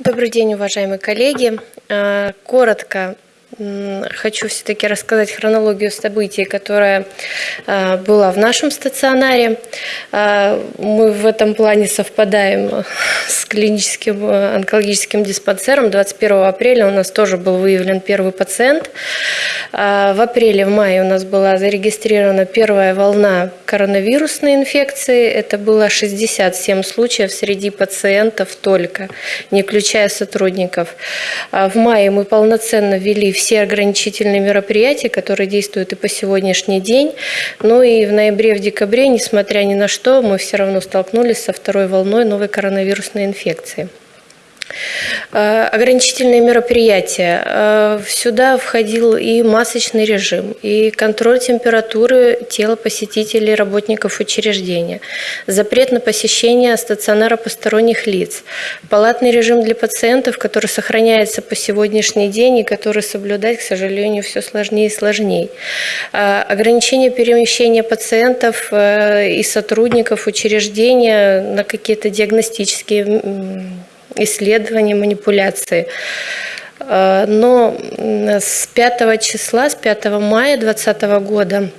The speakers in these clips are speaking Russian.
Добрый день, уважаемые коллеги. Э, коротко Хочу все-таки рассказать хронологию событий, которая э, была в нашем стационаре. Э, мы в этом плане совпадаем клиническим э, онкологическим диспансером. 21 апреля у нас тоже был выявлен первый пациент. В апреле, в мае у нас была зарегистрирована первая волна коронавирусной инфекции. Это было 67 случаев среди пациентов только, не включая сотрудников. В мае мы полноценно ввели все ограничительные мероприятия, которые действуют и по сегодняшний день. Ну и в ноябре, в декабре, несмотря ни на что, мы все равно столкнулись со второй волной новой коронавирусной инфекции. секции. Ограничительные мероприятия. Э, сюда входил и масочный режим, и контроль температуры тела посетителей, работников учреждения, запрет на посещение стационара посторонних лиц, палатный режим для пациентов, который сохраняется по сегодняшний день и который соблюдать, к сожалению, все сложнее и сложнее. Э, ограничение перемещения пациентов и сотрудников учреждения на какие-то диагностические исследования, манипуляции. Э, но с 5 числа, с 5 мая 2020 года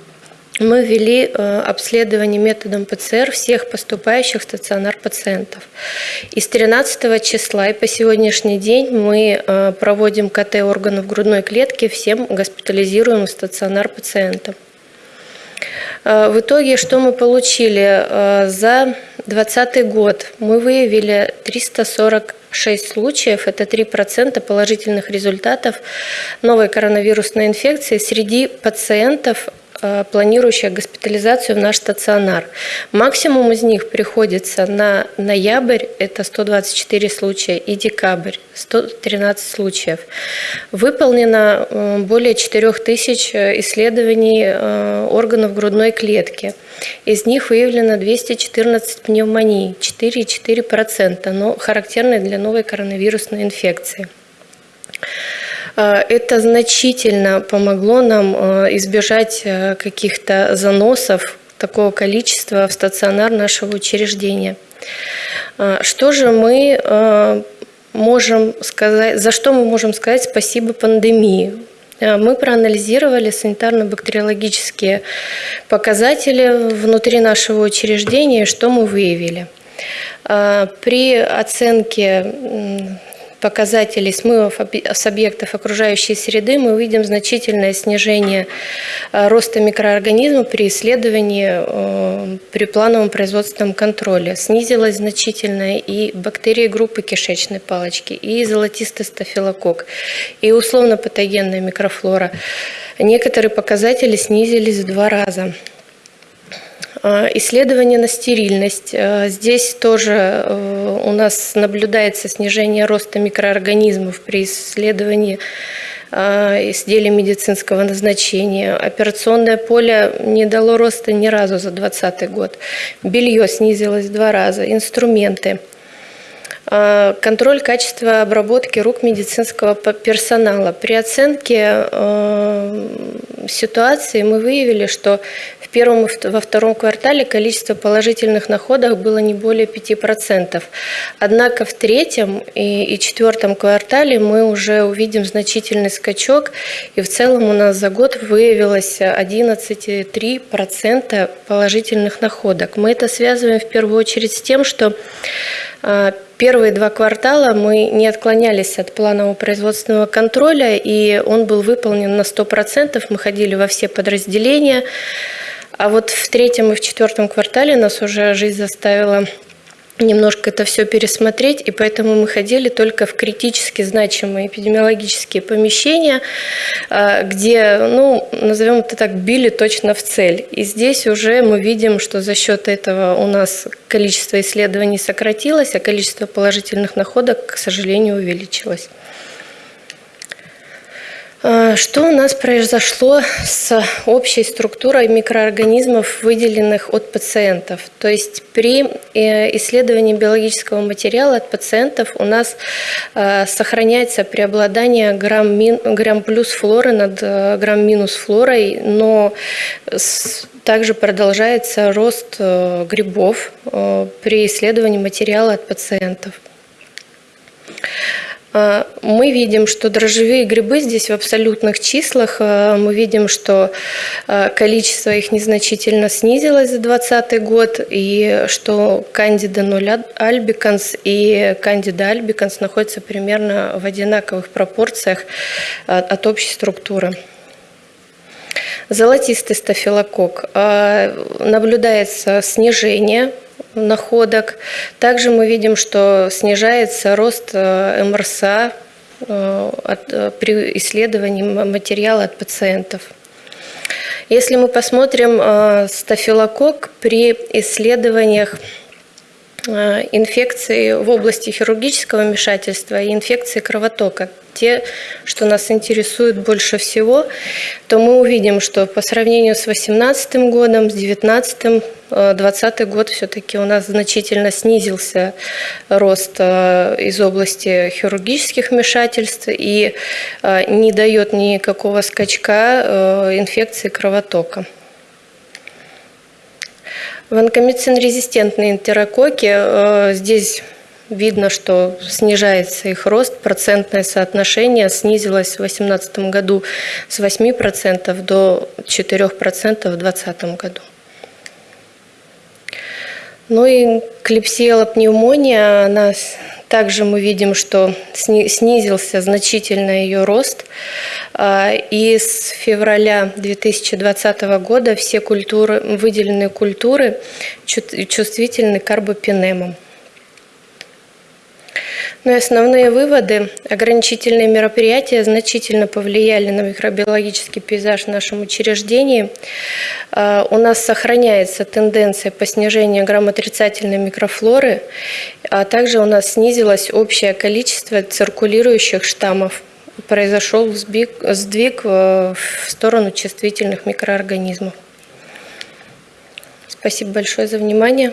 мы ввели э, обследование методом ПЦР всех поступающих в стационар пациентов. И с 13 числа и по сегодняшний день мы э, проводим КТ органов грудной клетки всем госпитализируемым стационар пациентам. В итоге, что мы получили? За 2020 год мы выявили 346 случаев, это 3% положительных результатов новой коронавирусной инфекции среди пациентов Э, планирующая госпитализацию в наш стационар. Максимум из них приходится на ноябрь, это 124 случая, и декабрь, 113 случаев. Выполнено э, более 4000 исследований э, органов грудной клетки. Из них выявлено 214 пневмоний, 4,4%, но характерные для новой коронавирусной инфекции. Э, это значительно помогло нам э, избежать э, каких-то заносов такого количества в стационар нашего учреждения. Что же мы можем сказать, за что мы можем сказать спасибо пандемии? Мы проанализировали санитарно-бактериологические показатели внутри нашего учреждения, что мы выявили. При оценке показателей смывов с объектов окружающей среды мы увидим значительное снижение э, роста микроорганизмов при исследовании э, при плановом производственном контроле. Снизилась значительно и бактерии группы кишечной палочки, и золотистый стафилококк, и условно-патогенная микрофлора. Некоторые показатели снизились в два раза. А, исследование на стерильность. А, здесь тоже э, у нас наблюдается снижение роста микроорганизмов при исследовании изделий медицинского назначения. Операционное поле не дало роста ни разу за 2020 год. Белье снизилось два раза. Инструменты – Э, контроль качества обработки рук медицинского персонала. При оценке э, ситуации мы выявили, что в первом и во втором квартале количество положительных находок было не более 5%. Однако в третьем и четвертом квартале мы уже увидим значительный скачок, и в целом у нас за год выявилось 11,3% положительных находок. Мы это связываем в первую очередь с тем, что Первые два квартала мы не отклонялись от планового производственного контроля, и он был выполнен на 100%. Мы ходили во все подразделения. А вот в третьем и в четвертом квартале нас уже жизнь заставила немножко это все пересмотреть, и поэтому мы ходили только в критически значимые эпидемиологические помещения, а, где, ну, назовем это так, били точно в цель. И здесь уже мы видим, что за счет этого у нас количество исследований сократилось, а количество положительных находок, к сожалению, увеличилось. А, что у нас произошло с общей структурой микроорганизмов, выделенных от пациентов? То есть при э, исследовании биологического материала от пациентов у нас э, сохраняется преобладание грамм, грамм плюс флоры над э, грамм минус флорой, но также продолжается рост грибов при исследовании материала от пациентов. А, мы видим, что дрожжевые грибы здесь в абсолютных числах. А, мы видим, что а, количество их незначительно снизилось за 2020 год, и что кандида 0 альбиканс и кандида альбиканс находятся примерно в одинаковых пропорциях от общей структуры. Золотистый стафилококк. Наблюдается снижение находок. Также мы видим, что снижается рост э, МРСА э, э, при исследовании материала от пациентов. Если мы посмотрим стафилококк при исследованиях инфекции в области хирургического вмешательства и инфекции кровотока, те, что нас интересует больше всего, то мы увидим, что по сравнению с 2018 годом, с 2019 2020 э, год все-таки у нас значительно снизился рост э, из области хирургических вмешательств и э, не дает никакого скачка инфекции кровотока. Ванкомицин-резистентные энтерококи здесь Видно, что снижается их рост, процентное соотношение снизилось в 2018 году с 8% до 4% в 2020 году. Ну и клепсиела пневмония, она также мы видим, что снизился значительно ее рост. А, и с февраля 2020 года все культуры, выделенные культуры чувствительны к карбопинемам. И основные выводы. Ограничительные мероприятия значительно повлияли на микробиологический пейзаж в нашем учреждении. А, у нас сохраняется тенденция по снижению грамотрицательной микрофлоры, а также у нас снизилось общее количество циркулирующих штаммов. Произошел сдвиг в сторону чувствительных микроорганизмов. Спасибо большое за внимание.